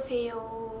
안녕하세요.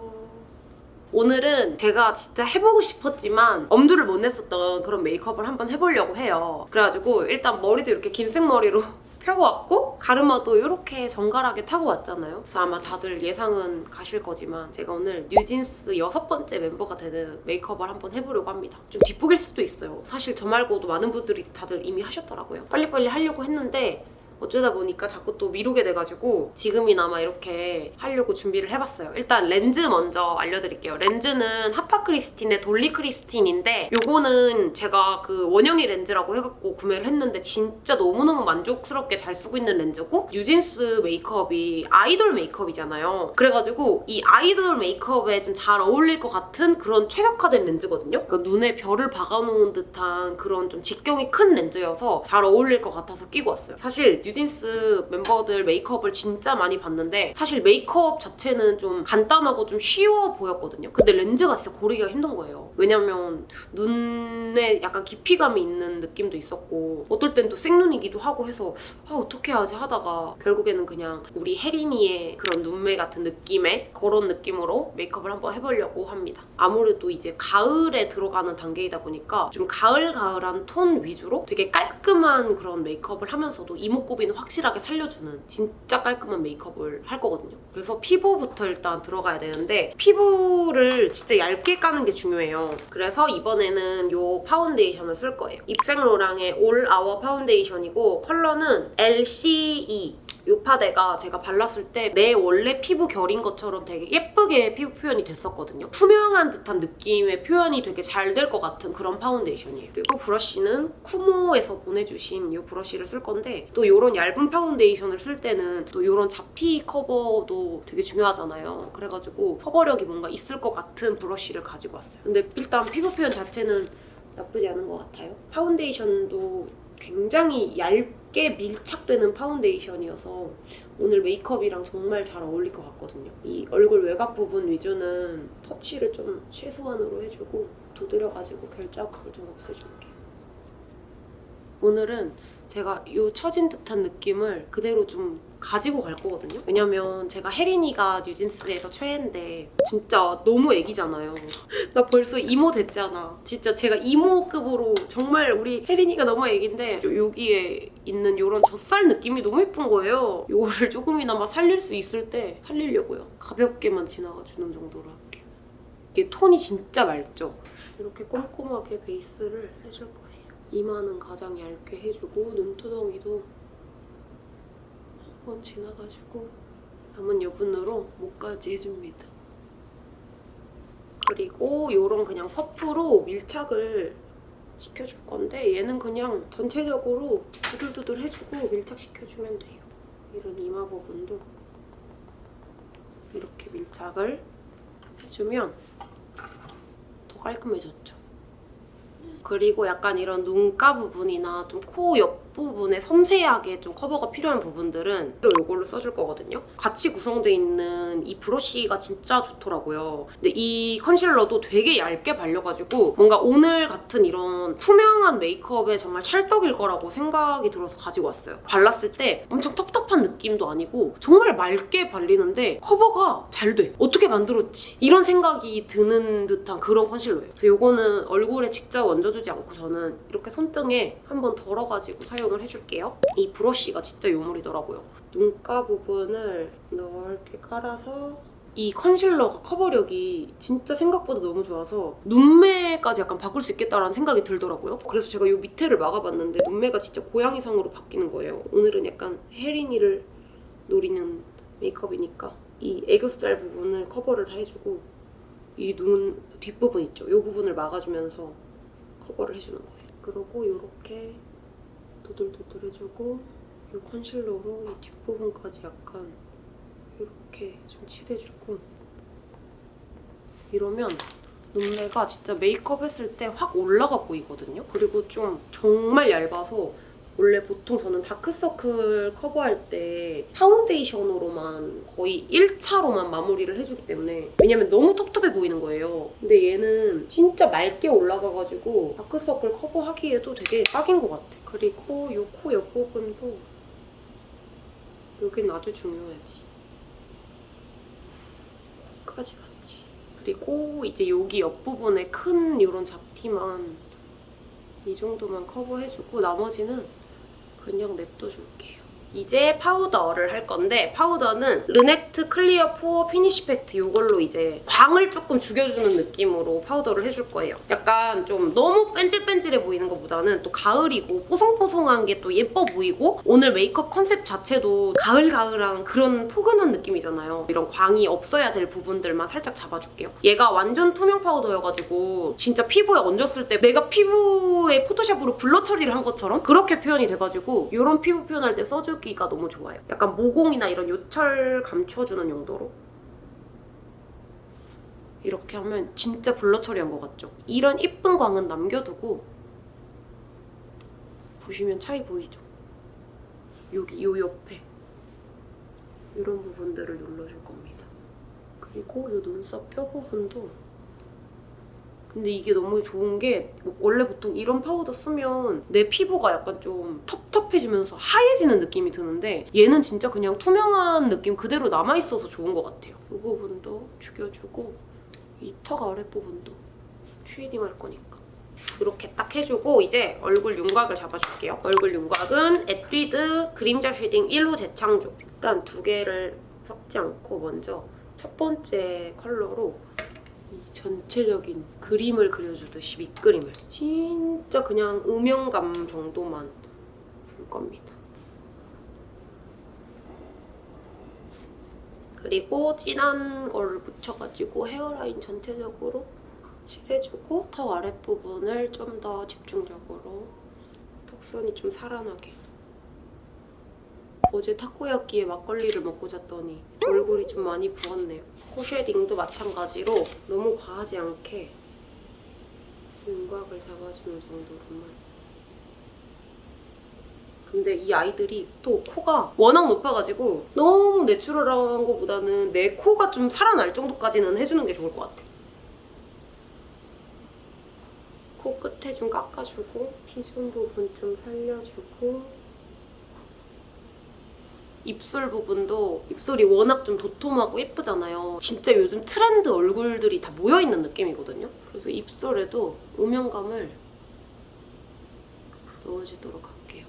오늘은 제가 진짜 해보고 싶었지만 엄두를 못 냈었던 그런 메이크업을 한번 해보려고 해요. 그래가지고 일단 머리도 이렇게 긴 생머리로 펴고 왔고 가르마도 이렇게 정갈하게 타고 왔잖아요. 그래서 아마 다들 예상은 가실 거지만 제가 오늘 뉴진스 여섯 번째 멤버가 되는 메이크업을 한번 해보려고 합니다. 좀 뒷북일 수도 있어요. 사실 저 말고도 많은 분들이 다들 이미 하셨더라고요. 빨리빨리 하려고 했는데 어쩌다 보니까 자꾸 또 미루게 돼가지고 지금이나마 이렇게 하려고 준비를 해봤어요. 일단 렌즈 먼저 알려드릴게요. 렌즈는 하파 크리스틴의 돌리 크리스틴인데 요거는 제가 그 원영이 렌즈라고 해갖고 구매를 했는데 진짜 너무너무 만족스럽게 잘 쓰고 있는 렌즈고 뉴진스 메이크업이 아이돌 메이크업이잖아요. 그래가지고 이 아이돌 메이크업에 좀 잘 어울릴 것 같은 그런 최적화된 렌즈거든요. 그러니까 눈에 별을 박아놓은 듯한 그런 좀 직경이 큰 렌즈여서 잘 어울릴 것 같아서 끼고 왔어요. 사실 뉴진스 멤버들 메이크업을 진짜 많이 봤는데 사실 메이크업 자체는 좀 간단하고 좀 쉬워 보였거든요. 근데 렌즈가 진짜 고르기가 힘든 거예요. 왜냐면 눈에 약간 깊이감이 있는 느낌도 있었고 어떨 땐 또 생눈이기도 하고 해서 아 어떻게 하지 하다가 결국에는 그냥 우리 해린이의 그런 눈매 같은 느낌의 그런 느낌으로 메이크업을 한번 해보려고 합니다. 아무래도 이제 가을에 들어가는 단계이다 보니까 좀 가을가을한 톤 위주로 되게 깔끔한 그런 메이크업을 하면서도 이목구비는 확실하게 살려주는 진짜 깔끔한 메이크업을 할 거거든요. 그래서 피부부터 일단 들어가야 되는데 피부를 진짜 얇게 까는 게 중요해요. 그래서 이번에는 이 파운데이션을 쓸 거예요. 입생로랑의 all hour 파운데이션이고 컬러는 LCE 이 파데가 제가 발랐을 때 내 원래 피부 결인 것처럼 되게 예쁘게 피부 표현이 됐었거든요. 투명한 듯한 느낌의 표현이 되게 잘 될 것 같은 그런 파운데이션이에요. 그리고 브러쉬는 쿠모에서 보내주신 이 브러쉬를 쓸 건데 또 이런 얇은 파운데이션을 쓸 때는 또 이런 잡티 커버도 되게 중요하잖아요. 그래가지고 커버력이 뭔가 있을 것 같은 브러쉬를 가지고 왔어요. 근데 일단 피부 표현 자체는 나쁘지 않은 것 같아요. 파운데이션도 굉장히 얇게 밀착되는 파운데이션이어서 오늘 메이크업이랑 정말 잘 어울릴 것 같거든요. 이 얼굴 외곽 부분 위주는 터치를 좀 최소한으로 해주고 두드려가지고 결자국을 좀 없애줄게요. 오늘은 제가 이 처진 듯한 느낌을 그대로 좀 가지고 갈 거거든요. 왜냐면 제가 해린이가 뉴진스에서 최애인데 진짜 너무 애기잖아요. 나 벌써 이모 됐잖아. 진짜 제가 이모급으로 정말 우리 해린이가 너무 애기인데 여기에 있는 이런 젖살 느낌이 너무 예쁜 거예요. 이거를 조금이나마 살릴 수 있을 때 살리려고요. 가볍게만 지나가주는 정도로 할게요. 이게 톤이 진짜 맑죠? 이렇게 꼼꼼하게 베이스를 해줄 거예요. 이마는 가장 얇게 해주고 눈두덩이도 한 번 지나가지고 남은 여분으로 목까지 해줍니다. 그리고 요런 그냥 퍼프로 밀착을 시켜줄 건데 얘는 그냥 전체적으로 두들두들 해주고 밀착시켜주면 돼요. 이런 이마 부분도 이렇게 밀착을 해주면 더 깔끔해졌죠. 그리고 약간 이런 눈가 부분이나 좀 코 옆 부분에 섬세하게 좀 커버가 필요한 부분들은 이걸로 써줄 거거든요. 같이 구성되어 있는 이 브러쉬가 진짜 좋더라고요. 근데 이 컨실러도 되게 얇게 발려가지고 뭔가 오늘 같은 이런 투명한 메이크업에 정말 찰떡일 거라고 생각이 들어서 가지고 왔어요. 발랐을 때 엄청 텁텁한 느낌도 아니고 정말 맑게 발리는데 커버가 잘 돼. 어떻게 만들었지? 이런 생각이 드는 듯한 그런 컨실러예요. 그래서 이거는 얼굴에 직접 얹어주지 않고 저는 이렇게 손등에 한번 덜어가지고 사용을 해줄게요. 이 브러쉬가 진짜 요물이더라고요. 눈가 부분을 넓게 깔아서 이 컨실러가 커버력이 진짜 생각보다 너무 좋아서 눈매까지 약간 바꿀 수 있겠다라는 생각이 들더라고요. 그래서 제가 이 밑에를 막아봤는데 눈매가 진짜 고양이상으로 바뀌는 거예요. 오늘은 약간 혜린이를 노리는 메이크업이니까 이 애교살 부분을 커버를 다 해주고 이 눈 뒷부분 있죠? 이 부분을 막아주면서 커버를 해주는 거예요. 그리고 이렇게 도들도들 해주고 이 컨실러로 이 뒷부분까지 약간 이렇게 좀 칠해주고 이러면 눈매가 진짜 메이크업 했을 때 확 올라가 보이거든요. 그리고 좀 정말 얇아서 원래 보통 저는 다크서클 커버할 때 파운데이션으로만 거의 1차로만 마무리를 해주기 때문에 왜냐면 너무 텁텁해 보이는 거예요. 근데 얘는 진짜 맑게 올라가가지고 다크서클 커버하기에도 되게 딱인 것 같아. 그리고 이 코 옆부분도 여긴 아주 중요하지. 끝까지 같이. 그리고 이제 여기 옆부분에 큰 이런 잡티만 이 정도만 커버해주고 나머지는 그냥 냅둬 줄게요. 이제 파우더를 할 건데 파우더는 르넥트 clear pore finish 팩트 이걸로 이제 광을 조금 죽여주는 느낌으로 파우더를 해줄 거예요. 약간 좀 너무 뺀질뺀질해 보이는 것보다는 또 가을이고 뽀송뽀송한 게 또 예뻐 보이고 오늘 메이크업 컨셉 자체도 가을가을한 그런 포근한 느낌이잖아요. 이런 광이 없어야 될 부분들만 살짝 잡아줄게요. 얘가 완전 투명 파우더여가지고 진짜 피부에 얹었을 때 내가 피부에 포토샵으로 블러 처리를 한 것처럼 그렇게 표현이 돼가지고 이런 피부 표현할 때 써 주기가 너무 좋아요. 약간 모공이나 이런 요철 감춰주는 용도로 이렇게 하면 진짜 블러 처리한 것 같죠? 이런 이쁜 광은 남겨두고 보시면 차이 보이죠? 여기 요 옆에 이런 부분들을 눌러줄 겁니다. 그리고 이 눈썹 뼈 부분도 근데 이게 너무 좋은 게 원래 보통 이런 파우더 쓰면 내 피부가 약간 좀 텁텁해지면서 하얘지는 느낌이 드는데 얘는 진짜 그냥 투명한 느낌 그대로 남아있어서 좋은 것 같아요. 이 부분도 죽여주고 이 턱 아랫부분도 shading 할 거니까 이렇게 딱 해주고 이제 얼굴 윤곽을 잡아줄게요. 얼굴 윤곽은 에뛰드 그림자 shading 1호 재창조 일단 두 개를 섞지 않고 먼저 첫 번째 컬러로 이 전체적인 그림을 그려주듯이 밑그림을 진짜 그냥 음영감 정도만 줄 겁니다. 그리고 진한 걸 묻혀가지고 헤어라인 전체적으로 칠해주고 턱 아랫부분을 좀 더 집중적으로 턱선이 좀 살아나게 어제 타코야끼에 막걸리를 먹고 잤더니 얼굴이 좀 많이 부었네요. 코 shading도 마찬가지로 너무 과하지 않게 윤곽을 잡아주는 정도로만 근데 이 아이들이 또 코가 워낙 높아가지고 너무 내추럴한 것보다는 내 코가 좀 살아날 정도까지는 해주는 게 좋을 것 같아. 코 끝에 좀 깎아주고 T존 부분 좀 살려주고 입술 부분도 입술이 워낙 좀 도톰하고 예쁘잖아요. 진짜 요즘 트렌드 얼굴들이 다 모여있는 느낌이거든요. 그래서 입술에도 음영감을 넣어주도록 할게요.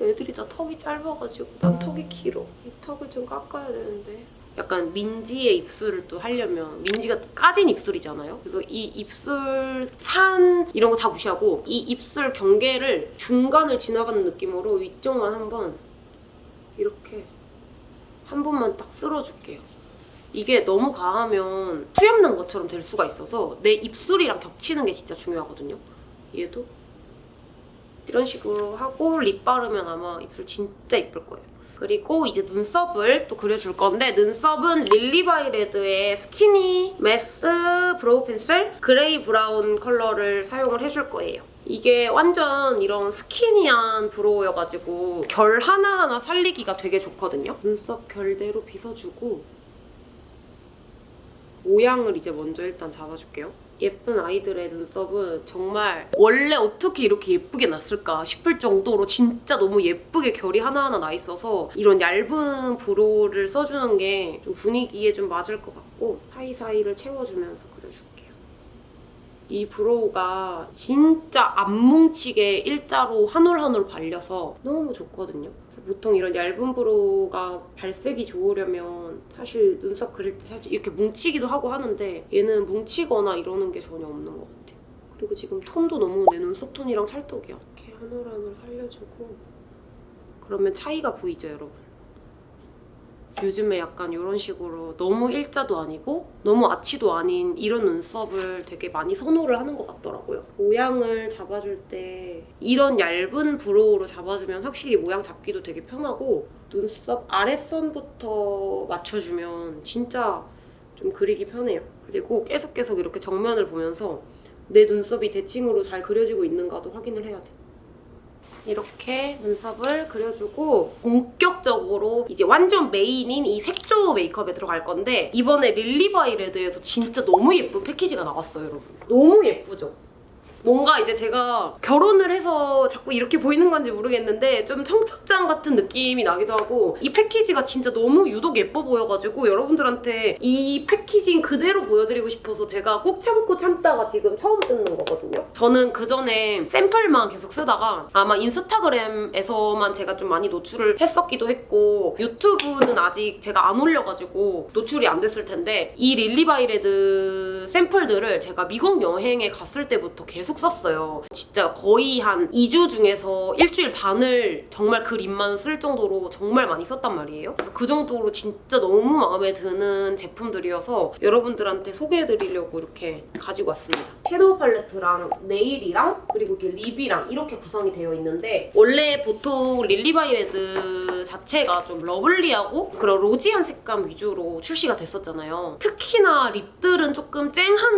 애들이 다 턱이 짧아가지고 난 턱이 길어. 이 턱을 좀 깎아야 되는데 약간 민지의 입술을 또 하려면 민지가 또 까진 입술이잖아요. 그래서 이 입술 산 이런 거 다 무시하고 이 입술 경계를 중간을 지나가는 느낌으로 위쪽만 한번 이렇게 한 번만 딱 쓸어줄게요. 이게 너무 과하면 수염 난 것처럼 될 수가 있어서 내 입술이랑 겹치는 게 진짜 중요하거든요. 얘도 이런 식으로 하고 lip 바르면 아마 입술 진짜 이쁠 거예요. 그리고 이제 눈썹을 또 그려줄 건데 눈썹은 릴리바이레드의 skinny mes brow pencil 그레이 브라운 컬러를 사용을 해줄 거예요. 이게 완전 이런 skinny한 brow여가지고 결 하나하나 살리기가 되게 좋거든요. 눈썹 결대로 빗어주고 모양을 이제 먼저 일단 잡아줄게요. 예쁜 아이들의 눈썹은 정말 원래 어떻게 이렇게 예쁘게 났을까 싶을 정도로 진짜 너무 예쁘게 결이 하나하나 나 있어서 이런 얇은 brow를 써주는 게 좀 분위기에 좀 맞을 것 같고 사이사이를 채워주면서. 이 brow가 진짜 안 뭉치게 일자로 한 올 한 올 발려서 너무 좋거든요. 보통 이런 얇은 브로우가 발색이 좋으려면 사실 눈썹 그릴 때 살짝 이렇게 뭉치기도 하고 하는데 얘는 뭉치거나 이러는 게 전혀 없는 것 같아요. 그리고 지금 톤도 너무 내 눈썹 톤이랑 찰떡이야. 이렇게 한 올 한 올 살려주고 그러면 차이가 보이죠, 여러분? 요즘에 약간 이런 식으로 너무 일자도 아니고 너무 아치도 아닌 이런 눈썹을 되게 많이 선호를 하는 것 같더라고요. 모양을 잡아줄 때 이런 얇은 브로우로 잡아주면 확실히 모양 잡기도 되게 편하고 눈썹 아랫선부터 맞춰주면 진짜 좀 그리기 편해요. 그리고 계속 계속 이렇게 정면을 보면서 내 눈썹이 대칭으로 잘 그려지고 있는가도 확인을 해야 돼. 이렇게 눈썹을 그려주고 본격적으로 이제 완전 main인 이 색조 메이크업에 들어갈 건데 이번에 릴리바이레드에서 진짜 너무 예쁜 패키지가 나왔어요 여러분 너무 예쁘죠? 뭔가 이제 제가 결혼을 해서 자꾸 이렇게 보이는 건지 모르겠는데 좀 청첩장 같은 느낌이 나기도 하고 이 패키지가 진짜 너무 유독 예뻐 보여가지고 여러분들한테 이 packaging 그대로 보여드리고 싶어서 제가 꾹 참고 참다가 지금 처음 뜯는 거거든요. 저는 그 전에 샘플만 계속 쓰다가 아마 인스타그램에서만 제가 좀 많이 노출을 했었기도 했고 유튜브는 아직 제가 안 올려가지고 노출이 안 됐을 텐데 이 릴리바이레드 샘플들을 제가 미국 여행에 갔을 때부터 계속 썼어요. 진짜 거의 한 2주 중에서 일주일 반을 정말 그 lip만 쓸 정도로 정말 많이 썼단 말이에요. 그래서 그 정도로 진짜 너무 마음에 드는 제품들이어서 여러분들한테 소개해드리려고 이렇게 가지고 왔습니다. shadow 팔레트랑 nail이랑 그리고 이렇게 lip이랑 이렇게 구성이 되어 있는데 원래 보통 릴리바이레드 자체가 좀 lovely하고 그런 rosy한 색감 위주로 출시가 됐었잖아요. 특히나 lip들은 조금 쨍한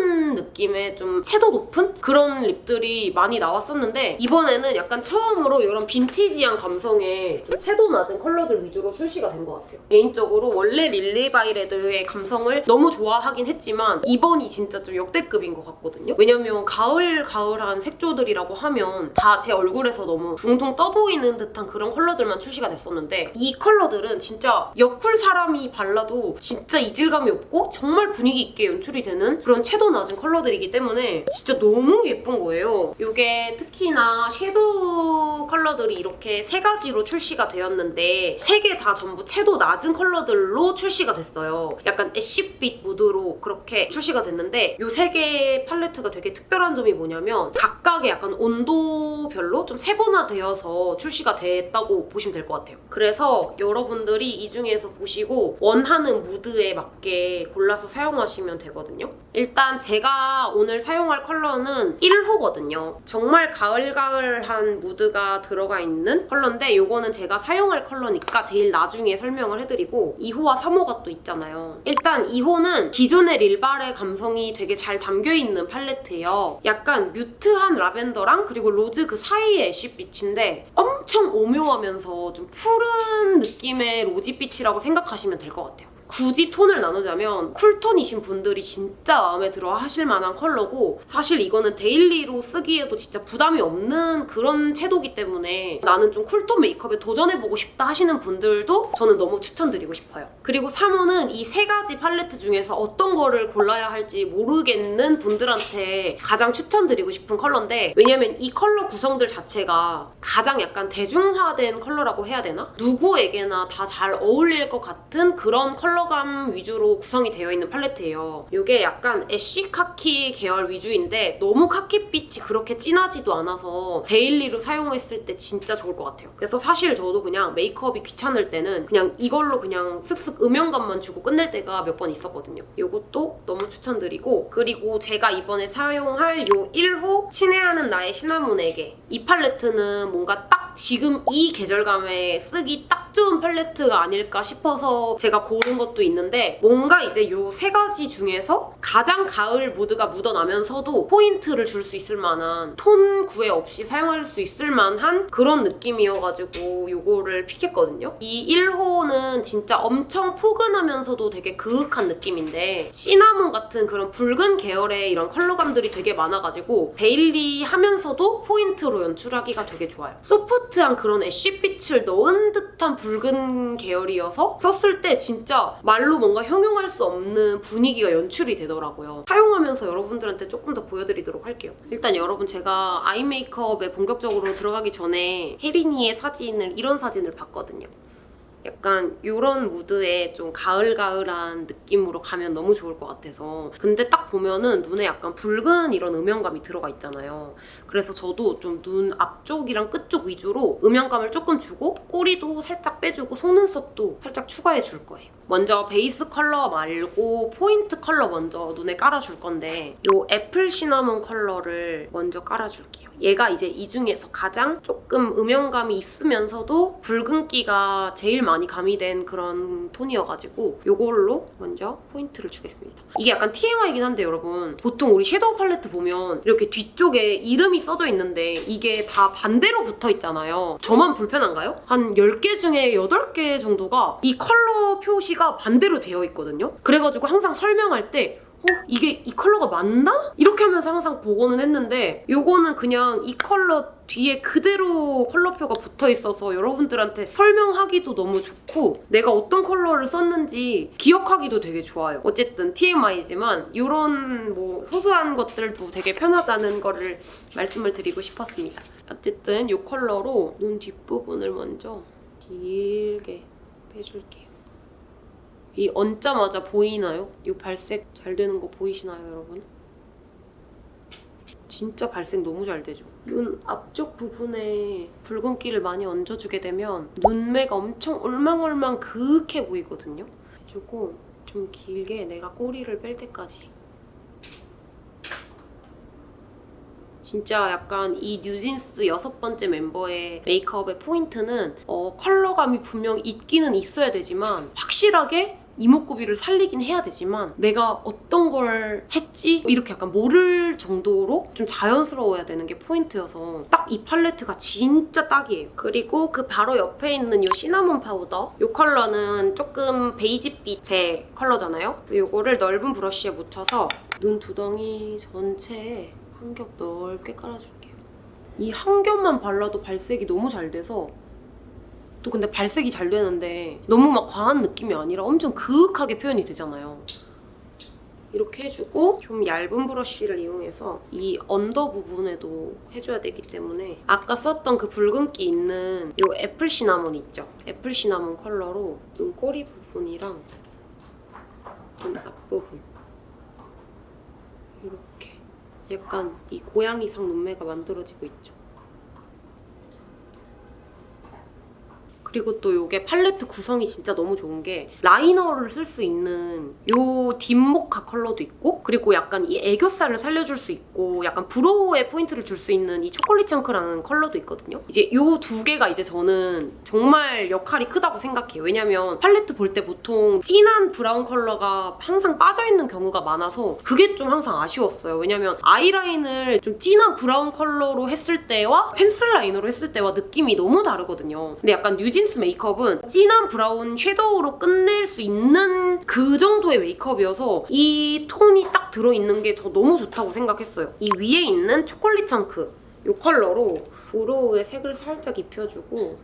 느낌의 좀 채도 높은 그런 lip들이 많이 나왔었는데 이번에는 약간 처음으로 이런 vintage한 감성의 좀 채도 낮은 컬러들 위주로 출시가 된 것 같아요. 개인적으로 원래 릴리바이레드의 감성을 너무 좋아하긴 했지만 이번이 진짜 좀 역대급인 것 같거든요. 왜냐면 가을 가을한 색조들이라고 하면 다 제 얼굴에서 너무 둥둥 떠 보이는 듯한 그런 컬러들만 출시가 됐었는데 이 컬러들은 진짜 여쿨 사람이 발라도 진짜 이질감이 없고 정말 분위기 있게 연출이 되는 그런 채도 낮은 컬러들 이기 때문에 진짜 너무 예쁜 거예요. 이게 특히나 shadow 컬러들이 이렇게 세 가지로 출시가 되었는데 세 개 다 전부 채도 낮은 컬러들로 출시가 됐어요. 약간 ash빛 무드로 그렇게 출시가 됐는데 이 세 개의 팔레트가 되게 특별한 점이 뭐냐면 각각의 약간 온도별로 좀 세분화되어서 출시가 됐다고 보시면 될 것 같아요. 그래서 여러분들이 이 중에서 보시고 원하는 무드에 맞게 골라서 사용하시면 되거든요. 일단 제가 오늘 사용할 컬러는 1호거든요. 정말 가을가을한 무드가 들어가 있는 컬러인데 이거는 제가 사용할 컬러니까 제일 나중에 설명을 해드리고 2호와 3호가 또 있잖아요. 일단 2호는 기존의 릴발의 감성이 되게 잘 담겨있는 팔레트예요. 약간 mute한 라벤더랑 그리고 rose 그 사이의 ash빛인데 엄청 오묘하면서 좀 푸른 느낌의 rosy빛이라고 생각하시면 될 것 같아요. 굳이 톤을 나누자면 cool tone이신 분들이 진짜 마음에 들어 하실 만한 컬러고 사실 이거는 daily로 쓰기에도 진짜 부담이 없는 그런 채도기 때문에 나는 좀 cool tone 메이크업에 도전해보고 싶다 하시는 분들도 저는 너무 추천드리고 싶어요. 그리고 3호는 이 세 가지 팔레트 중에서 어떤 거를 골라야 할지 모르겠는 분들한테 가장 추천드리고 싶은 컬러인데 왜냐면 이 컬러 구성들 자체가 가장 약간 대중화된 컬러라고 해야 되나? 누구에게나 다 잘 어울릴 것 같은 그런 컬러감 위주로 구성이 되어 있는 팔레트예요. 이게 약간 ash 카키 계열 위주인데 너무 카키빛이 그렇게 진하지도 않아서 daily로 사용했을 때 진짜 좋을 것 같아요. 그래서 사실 저도 그냥 메이크업이 귀찮을 때는 그냥 이걸로 그냥 슥슥 음영감만 주고 끝낼 때가 몇 번 있었거든요. 이것도 너무 추천드리고 그리고 제가 이번에 사용할 요 1호 친애하는 나의 시나몬에게 이 팔레트는 뭔가 딱 지금 이 계절감에 쓰기 딱 좋은 팔레트가 아닐까 싶어서 제가 고른 것도 있는데 뭔가 이제 요 세 가지 중에서 가장 가을 무드가 묻어나면서도 포인트를 줄 수 있을 만한 톤 구애 없이 사용할 수 있을 만한 그런 느낌이어가지고 요거를 pick했거든요. 이 1호는 진짜 엄청 포근하면서도 되게 그윽한 느낌인데 시나몬 같은 그런 붉은 계열의 이런 컬러감들이 되게 많아가지고 daily 하면서도 포인트로 연출하기가 되게 좋아요. soft한 그런 ash빛을 넣은 듯한 붉은 계열이어서 썼을 때 진짜 말로 뭔가 형용할 수 없는 분위기가 연출이 되더라고요. 사용하면서 여러분들한테 조금 더 보여드리도록 할게요. 일단 여러분 제가 eye 메이크업에 본격적으로 들어가기 전에 혜린이의 사진을 이런 사진을 봤거든요. 약간 이런 무드의 좀 가을가을한 느낌으로 가면 너무 좋을 것 같아서. 근데 딱 보면은 눈에 약간 붉은 이런 음영감이 들어가 있잖아요. 그래서 저도 좀 눈 앞쪽이랑 끝쪽 위주로 음영감을 조금 주고 꼬리도 살짝 빼주고 속눈썹도 살짝 추가해 줄 거예요. 먼저 베이스 컬러 말고 포인트 컬러 먼저 눈에 깔아줄 건데 이 apple cinnamon 컬러를 먼저 깔아줄게요 얘가 이제 이 중에서 가장 조금 음영감이 있으면서도 붉은기가 제일 많이 가미된 그런 톤이어가지고 이걸로 먼저 포인트를 주겠습니다. 이게 약간 TMI이긴 한데 여러분 보통 우리 섀도우 팔레트 보면 이렇게 뒤쪽에 이름이 써져 있는데 이게 다 반대로 붙어 있잖아요. 저만 불편한가요? 한 10개 중에 8개 정도가 이 컬러 표시가 반대로 되어 있거든요. 그래가지고 항상 설명할 때 어? 이게 이 컬러가 맞나? 이렇게 하면서 항상 보고는 했는데 요거는 그냥 이 컬러 뒤에 그대로 컬러표가 붙어 있어서 여러분들한테 설명하기도 너무 좋고 내가 어떤 컬러를 썼는지 기억하기도 되게 좋아요. 어쨌든 TMI지만 이런 뭐 소소한 것들도 되게 편하다는 거를 말씀을 드리고 싶었습니다. 어쨌든 이 컬러로 눈 뒷부분을 먼저 길게 빼줄게요. 이 얹자마자 보이나요? 이 발색 잘 되는 거 보이시나요, 여러분? 진짜 발색 너무 잘 되죠? 눈 앞쪽 부분에 붉은기를 많이 얹어주게 되면 눈매가 엄청 올망올망 그윽해 보이거든요? 해주고 좀 길게 내가 꼬리를 뺄 때까지 진짜 약간 이 뉴진스 여섯 번째 멤버의 메이크업의 포인트는 어, 컬러감이 분명 있기는 있어야 되지만 확실하게 이목구비를 살리긴 해야 되지만 내가 어떤 걸 했지 이렇게 약간 모를 정도로 좀 자연스러워야 되는 게 포인트여서 딱 이 팔레트가 진짜 딱이에요. 그리고 그 바로 옆에 있는 이 cinnamon powder 이 컬러는 조금 베이지빛의 컬러잖아요. 이거를 넓은 브러쉬에 묻혀서 눈 두덩이 전체에 한 겹 넓게 깔아줄게요. 이 한 겹만 발라도 발색이 너무 잘 돼서 또 근데 발색이 잘 되는데 너무 막 과한 느낌이 아니라 엄청 그윽하게 표현이 되잖아요. 이렇게 해주고 좀 얇은 브러쉬를 이용해서 이 under 부분에도 해줘야 되기 때문에 아까 썼던 그 붉은기 있는 이 apple cinnamon 있죠? apple cinnamon 컬러로 눈꼬리 부분이랑 눈 앞부분 이렇게 약간 이 고양이상 눈매가 만들어지고 있죠. 그리고 또 이게 팔레트 구성이 진짜 너무 좋은 게 liner를 쓸 수 있는 요 deep mocha 컬러도 있고 그리고 약간 이 애교살을 살려줄 수 있고 약간 brow에 포인트를 줄 수 있는 이 chocolate chunk라는 컬러도 있거든요. 이제 요 두 개가 이제 저는 정말 역할이 크다고 생각해요. 왜냐면 팔레트 볼 때 보통 진한 브라운 컬러가 항상 빠져있는 경우가 많아서 그게 좀 항상 아쉬웠어요. 왜냐면 아이라인을 좀 진한 브라운 컬러로 했을 때와 pencil liner로 했을 때와 느낌이 너무 다르거든요. 근데 약간 뉴진 스 메이크업은 진한 브라운 섀도우로 끝낼 수 있는 그 정도의 메이크업이어서 이 톤이 딱 들어있는 게 저 너무 좋다고 생각했어요. 이 위에 있는 chocolate chunk 이 컬러로 brow에 색을 살짝 입혀주고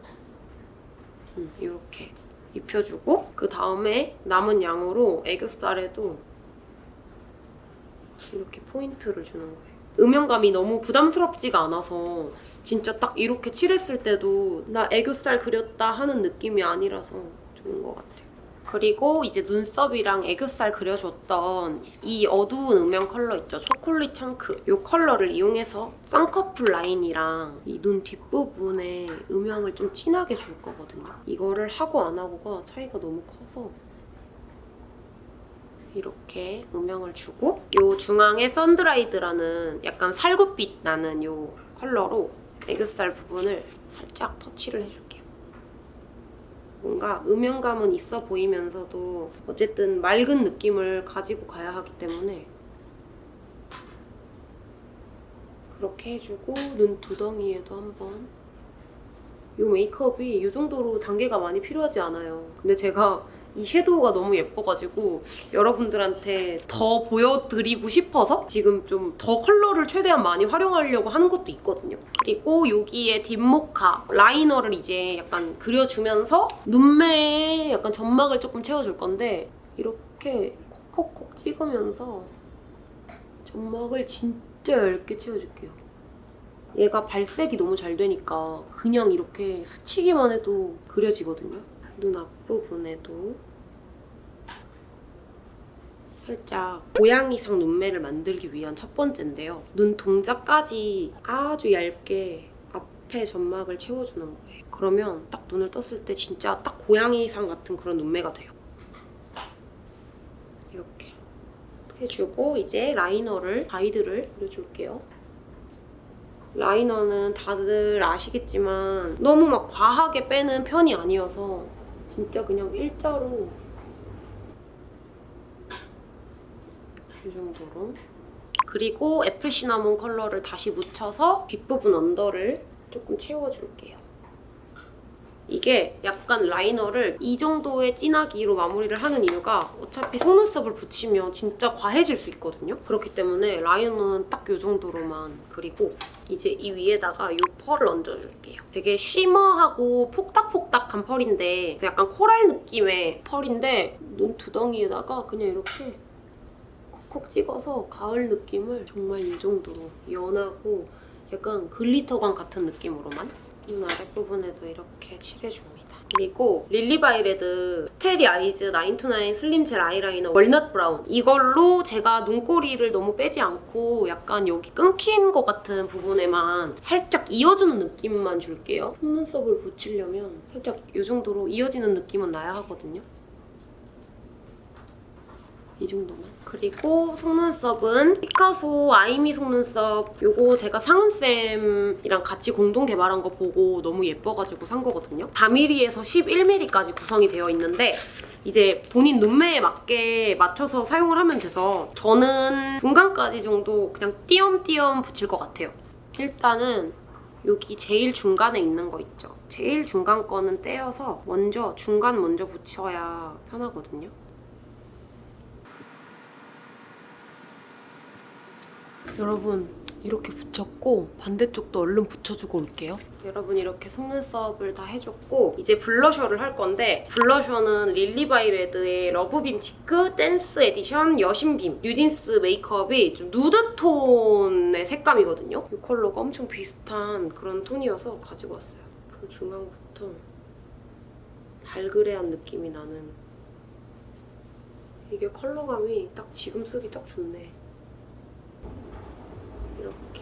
음, 이렇게 입혀주고 그 다음에 남은 양으로 애교살에도 이렇게 포인트를 주는 거예요. 음영감이 너무 부담스럽지가 않아서 진짜 딱 이렇게 칠했을 때도 나 애교살 그렸다 하는 느낌이 아니라서 좋은 것 같아요. 그리고 이제 눈썹이랑 애교살 그려줬던 이 어두운 음영 컬러 있죠? chocolate chunk. 이 컬러를 이용해서 쌍꺼풀 라인이랑 이 눈 뒷부분에 음영을 좀 진하게 줄 거거든요. 이거를 하고 안 하고가 차이가 너무 커서 이렇게 음영을 주고 이 중앙에 sun-dried라는 약간 살구빛 나는 이 컬러로 애교살 부분을 살짝 터치를 해줄게요. 뭔가 음영감은 있어 보이면서도 어쨌든 맑은 느낌을 가지고 가야 하기 때문에 그렇게 해주고 눈 두덩이에도 한번 이 메이크업이 이 정도로 단계가 많이 필요하지 않아요. 근데 제가 이 섀도우가 너무 예뻐가지고 여러분들한테 더 보여드리고 싶어서 지금 좀 더 컬러를 최대한 많이 활용하려고 하는 것도 있거든요. 그리고 여기에 deep mocha liner를 이제 약간 그려주면서 눈매에 약간 점막을 조금 채워줄 건데 이렇게 콕콕콕 찍으면서 점막을 진짜 얇게 채워줄게요. 얘가 발색이 너무 잘 되니까 그냥 이렇게 스치기만 해도 그려지거든요. 눈 앞부분에도 살짝 고양이상 눈매를 만들기 위한 첫 번째인데요. 눈 동작까지 아주 얇게 앞에 점막을 채워주는 거예요. 그러면 딱 눈을 떴을 때 진짜 딱 고양이상 같은 그런 눈매가 돼요. 이렇게 해주고 이제 liner를 가이드를 그려줄게요. 라이너는 다들 아시겠지만 너무 막 과하게 빼는 편이 아니어서 진짜 그냥 일자로 이 정도로 그리고 apple cinnamon 컬러를 다시 묻혀서 뒷부분 under를 조금 채워줄게요. 이게 약간 liner를 이 정도의 진하기로 마무리를 하는 이유가 어차피 속눈썹을 붙이면 진짜 과해질 수 있거든요. 그렇기 때문에 라이너는 딱 이 정도로만 그리고 이제 이 위에다가 이 펄을 얹어줄게요. 되게 shimmer하고 폭닥폭닥한 펄인데 약간 coral 느낌의 펄인데 눈 두덩이에다가 그냥 이렇게 콕콕 찍어서 가을 느낌을 정말 이 정도로 연하고 약간 glitter감 같은 느낌으로만 눈 아랫부분에도 이렇게 칠해줍니다. 그리고 릴리바이레드 Starry Eyes 9 to 9 slim gel eyeliner walnut brown 이걸로 제가 눈꼬리를 너무 빼지 않고 약간 여기 끊긴 것 같은 부분에만 살짝 이어주는 느낌만 줄게요. 속눈썹을 붙이려면 살짝 이 정도로 이어지는 느낌은 나야 하거든요. 이 정도만. 그리고 속눈썹은 피카소 아이미 속눈썹 요거 제가 상은쌤이랑 같이 공동 개발한 거 보고 너무 예뻐가지고 산 거거든요. 4mm에서 11mm까지 구성이 되어 있는데 이제 본인 눈매에 맞게 맞춰서 사용을 하면 돼서 저는 중간까지 정도 그냥 띄엄띄엄 붙일 것 같아요. 일단은 여기 제일 중간에 있는 거 있죠. 제일 중간 거는 떼어서 먼저 중간 먼저 붙여야 편하거든요. 여러분 이렇게 붙였고 반대쪽도 얼른 붙여주고 올게요. 여러분 이렇게 속눈썹을 다 해줬고 이제 blusher를 할 건데 blusher는 릴리바이레드의 러브빔 치크 댄스 에디션 여신빔 뉴진스 메이크업이 좀 누드톤의 색감이거든요. 이 컬러가 엄청 비슷한 그런 톤이어서 가지고 왔어요. 그 중앙부터 발그레한 느낌이 나는 이게 컬러감이 딱 지금 쓰기 딱 좋네. 이렇게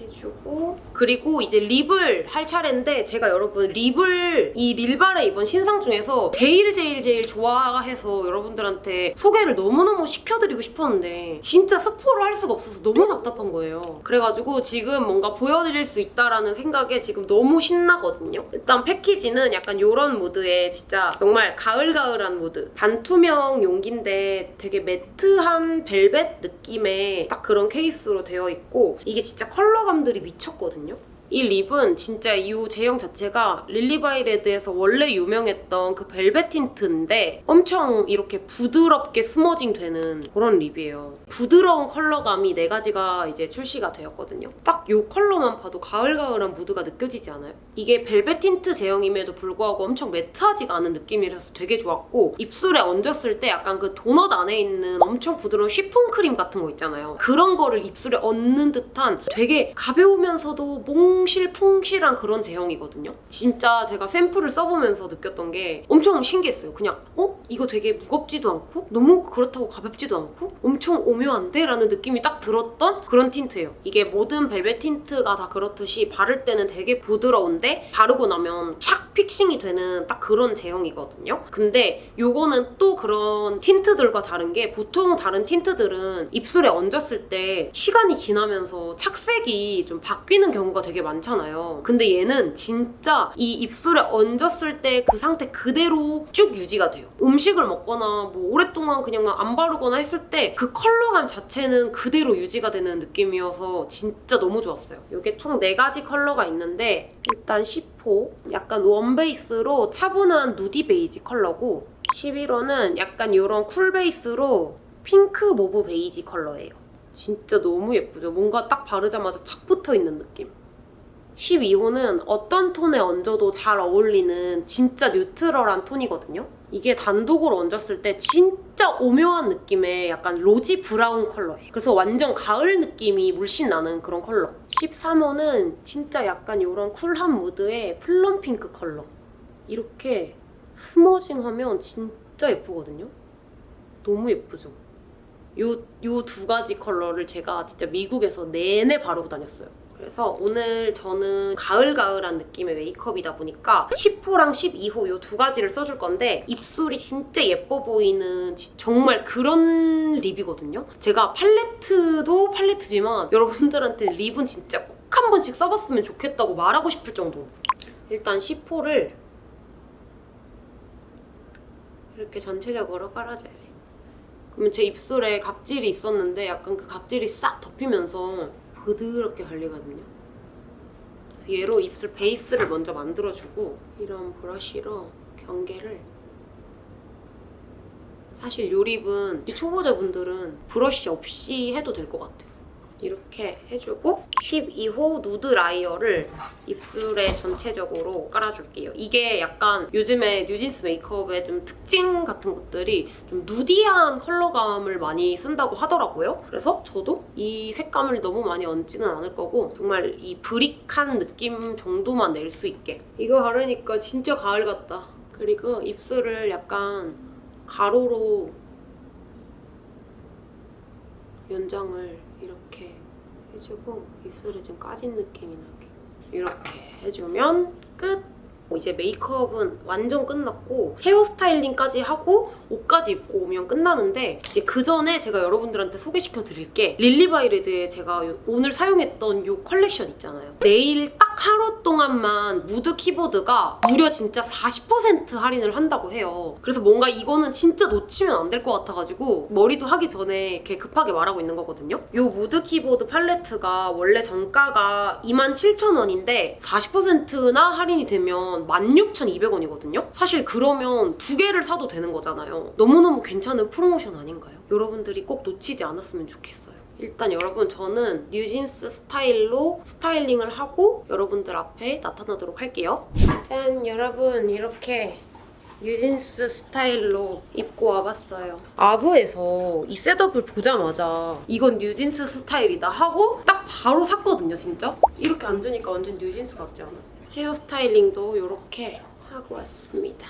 해주고. 그리고 이제 lip을 할 차례인데 제가 여러분 lip을 이 릴발의 이번 신상 중에서 제일 제일 제일 좋아해서 여러분들한테 소개를 너무너무 시켜드리고 싶었는데 진짜 스포를 할 수가 없어서 너무 답답한 거예요. 그래가지고 지금 뭔가 보여드릴 수 있다라는 생각에 지금 너무 신나거든요. 일단 패키지는 약간 이런 무드에 진짜 정말 가을가을한 무드. 반투명 용기인데 되게 matte한 벨벳 느낌의 딱 그런 케이스로 되어 있고 이게 진짜 컬러 감들이 미쳤거든요. 이 lip은 진짜 이 제형 자체가 릴리바이레드에서 원래 유명했던 그 벨벳 tint인데 엄청 이렇게 부드럽게 smudging 되는 그런 lip이에요. 부드러운 컬러감이 네 가지가 이제 출시가 되었거든요. 딱 이 컬러만 봐도 가을가을한 무드가 느껴지지 않아요? 이게 벨벳 틴트 제형임에도 불구하고 엄청 matte하지가 않은 느낌이라서 되게 좋았고 입술에 얹었을 때 약간 그 도넛 안에 있는 엄청 부드러운 쉬폰 크림 같은 거 있잖아요. 그런 거를 입술에 얹는 듯한 되게 가벼우면서도 몽실퐁실한 그런 제형이거든요. 진짜 제가 샘플을 써보면서 느꼈던 게 엄청 신기했어요. 그냥 어? 이거 되게 무겁지도 않고 너무 그렇다고 가볍지도 않고 엄청 오묘한데? 라는 느낌이 딱 들었던 그런 tint예요. 이게 모든 벨벳 tint가 다 그렇듯이 바를 때는 되게 부드러운데 바르고 나면 착 fixing이 되는 딱 그런 제형이거든요. 근데 요거는 또 그런 tint들과 다른 게 보통 다른 tint들은 입술에 얹었을 때 시간이 지나면서 착색이 좀 바뀌는 경우가 되게 많잖아요. 근데 얘는 진짜 이 입술에 얹었을 때 그 상태 그대로 쭉 유지가 돼요. 음식을 먹거나 뭐 오랫동안 그냥 막 안 바르거나 했을 때 그 컬러감 자체는 그대로 유지가 되는 느낌이어서 진짜 너무 좋았어요. 이게 총 4가지 컬러가 있는데 일단 10호 약간 원 베이스로 차분한 nudie 베이지 컬러고 11호는 약간 이런 cool 베이스로 핑크 mauve 베이지 컬러예요. 진짜 너무 예쁘죠? 뭔가 딱 바르자마자 착 붙어있는 느낌. 12호는 어떤 톤에 얹어도 잘 어울리는 진짜 neutral한 톤이거든요. 이게 단독으로 얹었을 때 진짜 오묘한 느낌의 약간 rosy brown 컬러예요. 그래서 완전 가을 느낌이 물씬 나는 그런 컬러. 13호는 진짜 약간 이런 쿨한 무드의 plum pink 컬러. 이렇게 smudging하면 진짜 예쁘거든요. 너무 예쁘죠? 요 요 두 가지 컬러를 제가 진짜 미국에서 내내 바르고 다녔어요. 그래서 오늘 저는 가을가을한 느낌의 메이크업이다 보니까 10호랑 12호 요 두 가지를 써줄 건데 입술이 진짜 예뻐 보이는 지- 정말 그런 lip이거든요. 제가 팔레트도 팔레트지만 여러분들한테 lip은 진짜 꼭 한 번씩 써봤으면 좋겠다고 말하고 싶을 정도로 일단 10호를 이렇게 전체적으로 깔아줘요. 그러면 제 입술에 각질이 있었는데 약간 그 각질이 싹 덮이면서 부드럽게 깔리거든요. 그래서 얘로 입술 베이스를 먼저 만들어주고 이런 브러쉬로 경계를 사실 요 lip은 초보자분들은 브러쉬 없이 해도 될 것 같아요. 이렇게 해주고 12호 누드 라이어를 입술에 전체적으로 깔아줄게요. 이게 약간 요즘에 뉴진스 메이크업의 좀 특징 같은 것들이 좀 누디한 컬러감을 많이 쓴다고 하더라고요. 그래서 저도 이 색감을 너무 많이 얹지는 않을 거고 정말 이 브릭한 느낌 정도만 낼 수 있게 이거 바르니까 진짜 가을 같다. 그리고 입술을 약간 가로로 연장을 이렇게 해주고 입술에 좀 까진 느낌이 나게 이렇게 해주면 끝! 이제 메이크업은 완전 끝났고 hair styling까지 하고 옷까지 입고 오면 끝나는데 이제 그 전에 제가 여러분들한테 소개시켜 드릴 게 릴리바이레드에 제가 요- 오늘 사용했던 이 컬렉션 있잖아요. 내일 딱 하루 동안만 무드 키보드가 무려 진짜 40% 할인을 한다고 해요. 그래서 뭔가 이거는 진짜 놓치면 안 될 것 같아가지고 머리도 하기 전에 이렇게 급하게 말하고 있는 거거든요. 이 무드 키보드 팔레트가 원래 정가가 27,000원인데 40%나 할인이 되면 16,200원이거든요. 사실 그러면 두 개를 사도 되는 거잖아요. 너무너무 괜찮은 프로모션 아닌가요? 여러분들이 꼭 놓치지 않았으면 좋겠어요. 일단 여러분 저는 뉴진스 스타일로 styling을 하고 여러분들 앞에 나타나도록 할게요. 짠 여러분 이렇게 뉴진스 스타일로 입고 와봤어요. 아부에서 이 setup을 보자마자 이건 뉴진스 스타일이다 하고 딱 바로 샀거든요 진짜. 이렇게 앉으니까 완전 뉴진스 같지 않아? hair styling도 이렇게 하고 왔습니다.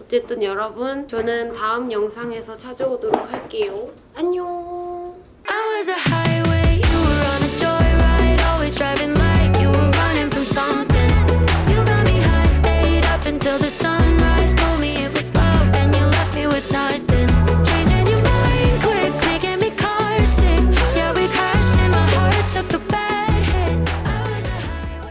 어쨌든 여러분 저는 다음 영상에서 찾아오도록 할게요. 안녕!